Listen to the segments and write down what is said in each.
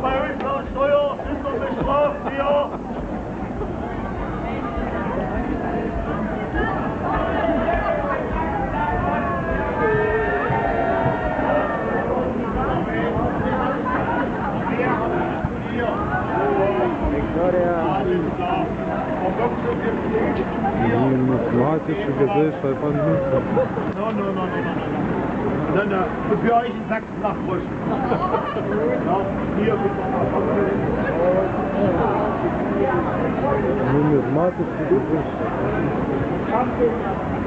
Beihilfsteuer ist doch bestraft hier. Die numismatische Gesellschaft von Münster. Nein, nein, nein, nein, nein. Nein, nein, und für euch in Sachsen nach Brüssel. Hier bitte mal. Nun, das Markus, du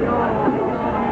Ja